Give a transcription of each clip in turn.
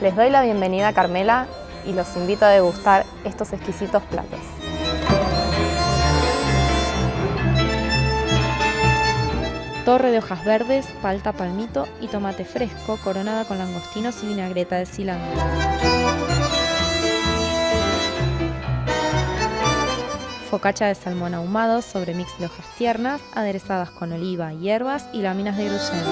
Les doy la bienvenida a Carmela y los invito a degustar estos exquisitos platos. Torre de hojas verdes, palta palmito y tomate fresco coronada con langostinos y vinagreta de cilantro. Focacha de salmón ahumado sobre mix de hojas tiernas, aderezadas con oliva, hierbas y láminas de gruyere.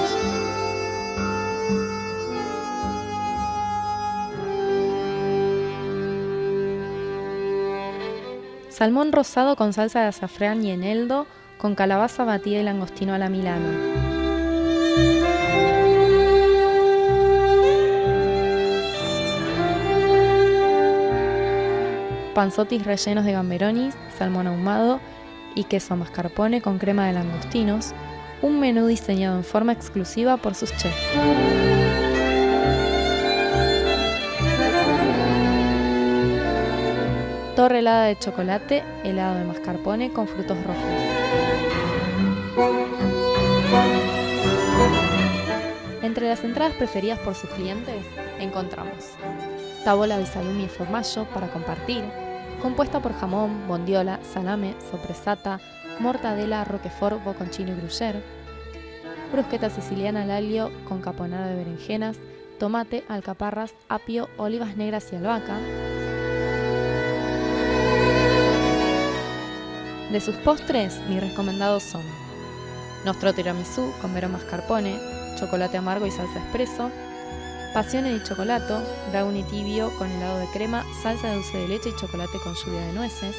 Salmón rosado con salsa de azafrán y eneldo, con calabaza batida y langostino a la milano. Panzotis rellenos de gamberonis, salmón ahumado y queso mascarpone con crema de langostinos, un menú diseñado en forma exclusiva por sus chefs. Torre helada de chocolate, helado de mascarpone con frutos rojos. Entre las entradas preferidas por sus clientes encontramos tabola de salumi y formaggio para compartir, compuesta por jamón, bondiola, salame, sopresata, mortadela, roquefort, boconchino y gruyère, brusqueta siciliana al alio con caponada de berenjenas, tomate, alcaparras, apio, olivas negras y albahaca, De sus postres, mis recomendados son Nostro tiramisú con vero mascarpone, chocolate amargo y salsa espresso, Pasione di chocolato, brownie tibio con helado de crema, salsa de dulce de leche y chocolate con lluvia de nueces,